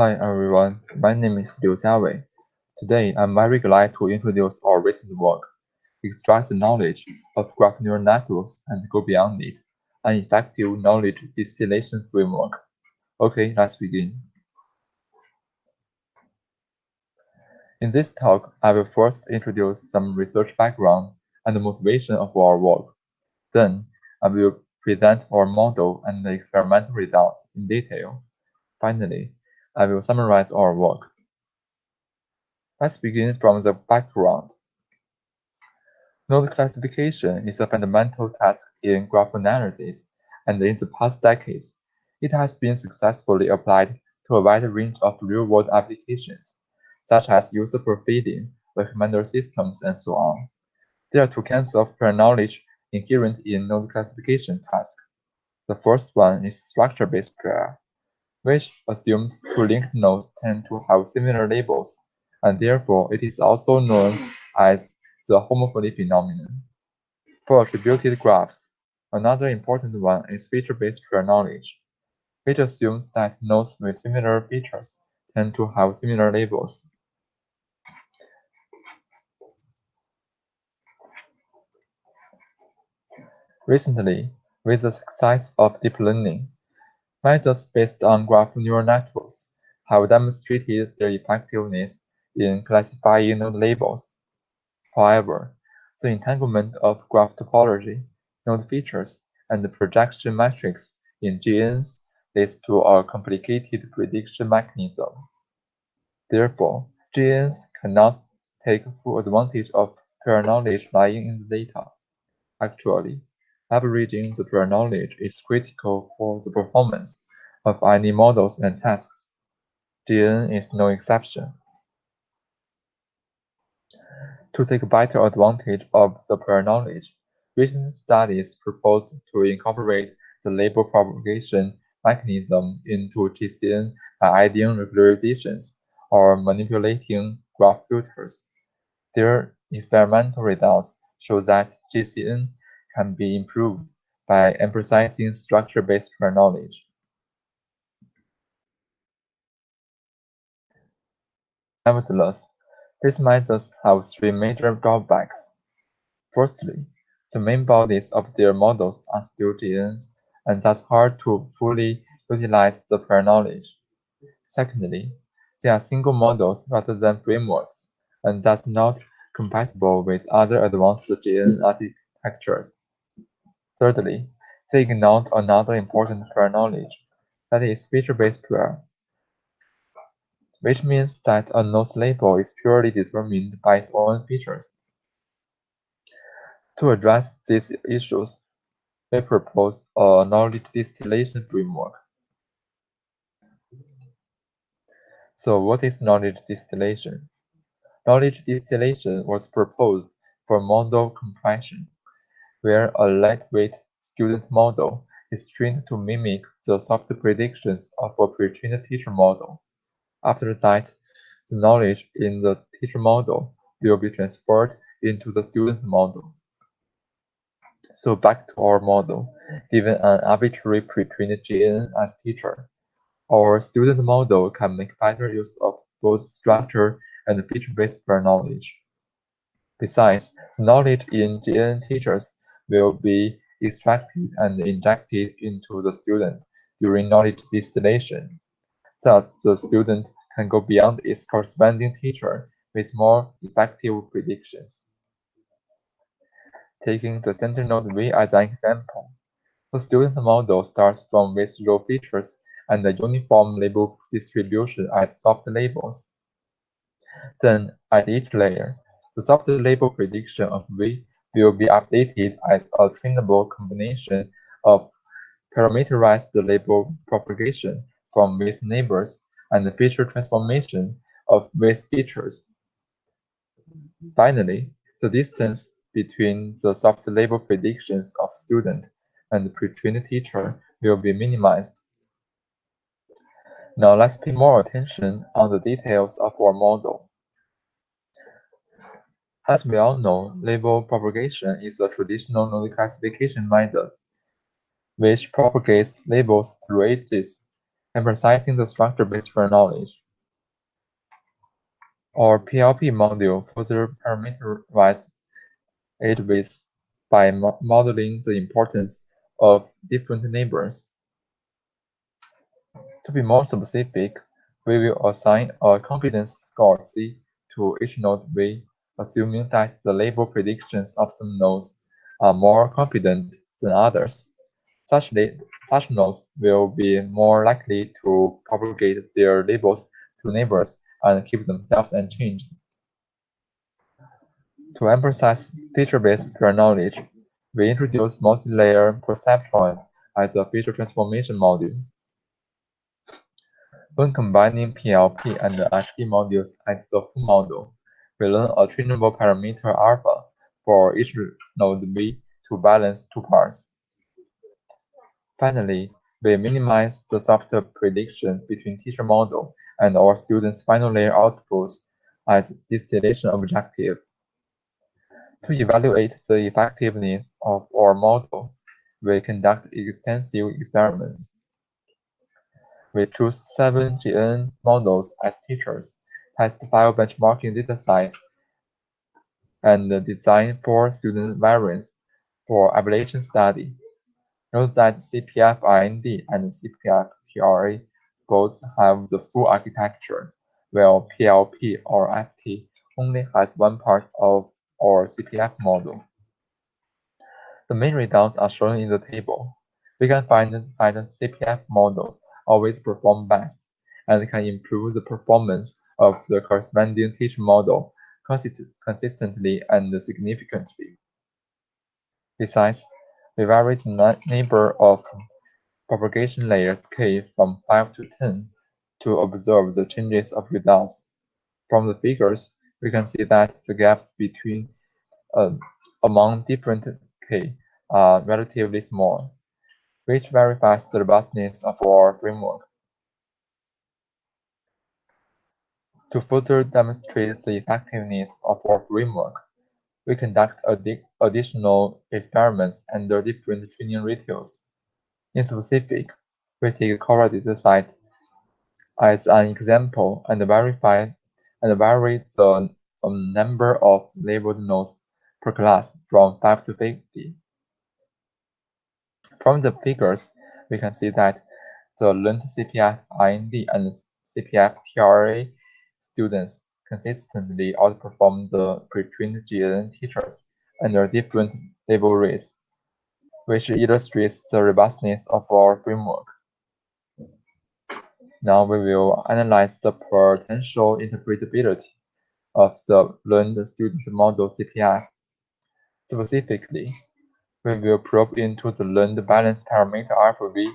Hi everyone, my name is Liu Jiawei. Today, I'm very glad to introduce our recent work, Extract the Knowledge of Graph Neural Networks and Go Beyond It, an effective knowledge distillation framework. Okay, let's begin. In this talk, I will first introduce some research background and the motivation of our work. Then, I will present our model and the experimental results in detail. Finally, I will summarize our work. Let's begin from the background. Node classification is a fundamental task in graph analysis, and in the past decades, it has been successfully applied to a wide range of real-world applications, such as user profiling, recommender systems, and so on. There are two kinds of prior knowledge inherent in node classification task. The first one is structure-based prior, which assumes two linked nodes tend to have similar labels, and therefore it is also known as the homophily phenomenon. For attributed graphs, another important one is feature-based prior knowledge, which assumes that nodes with similar features tend to have similar labels. Recently, with the success of deep learning, methods based on graph neural networks have demonstrated their effectiveness in classifying node labels. However, the entanglement of graph topology, node features, and projection metrics in GNNs leads to a complicated prediction mechanism. Therefore, GNNs cannot take full advantage of prior knowledge lying in the data. Actually, Leveraging the prior knowledge is critical for the performance of any models and tasks. GNN is no exception. To take better advantage of the prior knowledge, recent studies proposed to incorporate the label propagation mechanism into GCN by adding regularizations or manipulating graph filters. Their experimental results show that GCN can be improved by emphasizing structure-based prior knowledge. Nevertheless, these methods have three major drawbacks. Firstly, the main bodies of their models are still GNNs, and thus hard to fully utilize the prior knowledge. Secondly, they are single models rather than frameworks, and thus not compatible with other advanced GNN architectures. Thirdly, they ignored another important prior knowledge, that is feature-based prior, which means that a node's label is purely determined by its own features. To address these issues, we propose a knowledge distillation framework. So what is knowledge distillation? Knowledge distillation was proposed for model compression where a lightweight student model is trained to mimic the soft predictions of a pre-trained teacher model. After that, the knowledge in the teacher model will be transferred into the student model. So back to our model, given an arbitrary pre-trained GNN as teacher, our student model can make better use of both structure and feature-based knowledge. Besides, the knowledge in GNN teachers will be extracted and injected into the student during knowledge distillation. Thus, the student can go beyond its corresponding teacher with more effective predictions. Taking the center node V as an example, the student model starts from row features and a uniform label distribution as soft labels. Then, at each layer, the soft label prediction of V will be updated as a trainable combination of parameterized label propagation from with neighbors and the feature transformation of with features. Finally, the distance between the soft label predictions of student and pre-trained teacher will be minimized. Now let's pay more attention on the details of our model. As we all know, label propagation is a traditional node classification method, which propagates labels through edges emphasizing the structure-based for knowledge. Our PLP module further parameterizes it with by modeling the importance of different neighbors. To be more specific, we will assign a confidence score C to each node V, assuming that the label predictions of some nodes are more confident than others. Such, such nodes will be more likely to propagate their labels to neighbors and keep themselves unchanged. To emphasize feature-based prior knowledge, we introduce multi-layer perceptron as a feature transformation module. When combining PLP and FT modules as the full model, we learn a trainable parameter alpha for each node V to balance two parts. Finally, we minimize the software prediction between teacher model and our students' final layer outputs as distillation objective. To evaluate the effectiveness of our model, we conduct extensive experiments. We choose seven GN models as teachers, test five benchmarking datasets, and design four student variants for evaluation study. Note that CPF IND and CPF TRA both have the full architecture, while PLP or FT only has one part of our CPF model. The main results are shown in the table. We can find that CPF models always perform best and can improve the performance of the corresponding teacher model consistently and significantly. Besides, the number of propagation layers k from 5 to 10 to observe the changes of results. From the figures, we can see that the gaps between uh, among different k are relatively small, which verifies the robustness of our framework. To further demonstrate the effectiveness of our framework, we conduct additional experiments under different training ratios. In specific, we take Cora dataset as an example and verify and vary the um, number of labeled nodes per class from 5 to 50. From the figures, we can see that the learned CPF IND and CPF TRA students consistently outperform the pre-trained GN teachers under different label rates which illustrates the robustness of our framework. Now we will analyze the potential interpretability of the learned student model CPF. Specifically, we will probe into the learned balance parameter alpha v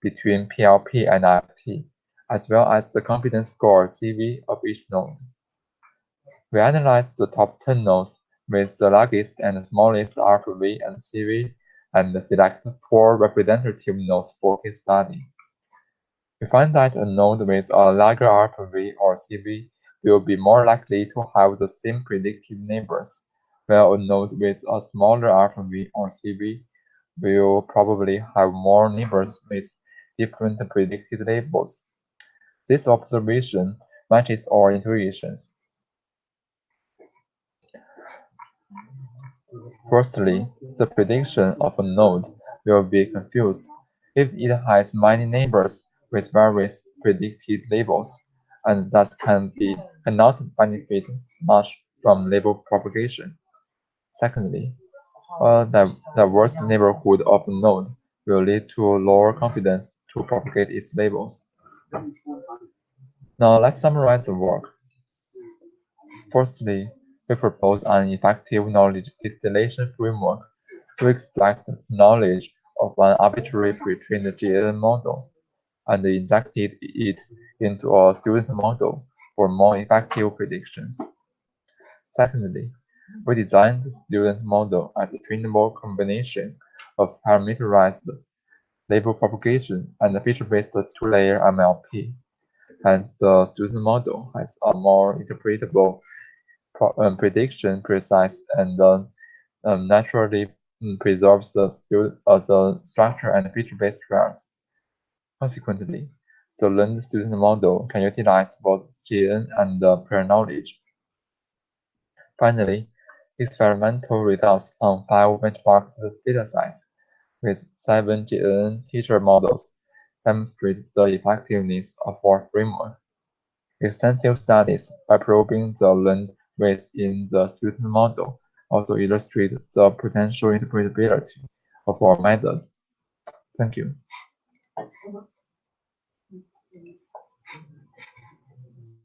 between PLP and FT, as well as the confidence score CV of each node. We analyze the top 10 nodes with the largest and smallest alpha v and CV and select four representative nodes for case study. We find that a node with a larger alpha v or CV will be more likely to have the same predictive neighbors, while a node with a smaller alpha v or CV will probably have more neighbors with different predicted labels. This observation matches our intuitions. Firstly, the prediction of a node will be confused if it has many neighbors with various predicted labels, and thus can be cannot benefit much from label propagation. Secondly, a diverse neighborhood of a node will lead to lower confidence to propagate its labels. Now let's summarize the work. Firstly, we propose an effective knowledge distillation framework to extract the knowledge of an arbitrary pre-trained GNN model and injected it into a student model for more effective predictions. Secondly, we designed the student model as a trainable combination of parameterized label propagation and feature-based two-layer MLP. Hence, the student model has a more interpretable um, prediction precise and um, naturally um, preserves the, uh, the structure and feature-based class. Consequently, the learned student model can utilize both GN and prior knowledge. Finally, experimental results on five benchmarked datasets with seven GN teacher models demonstrate the effectiveness of our framework. Extensive studies by probing the learned weights in the student model also illustrate the potential interpretability of our method. Thank you.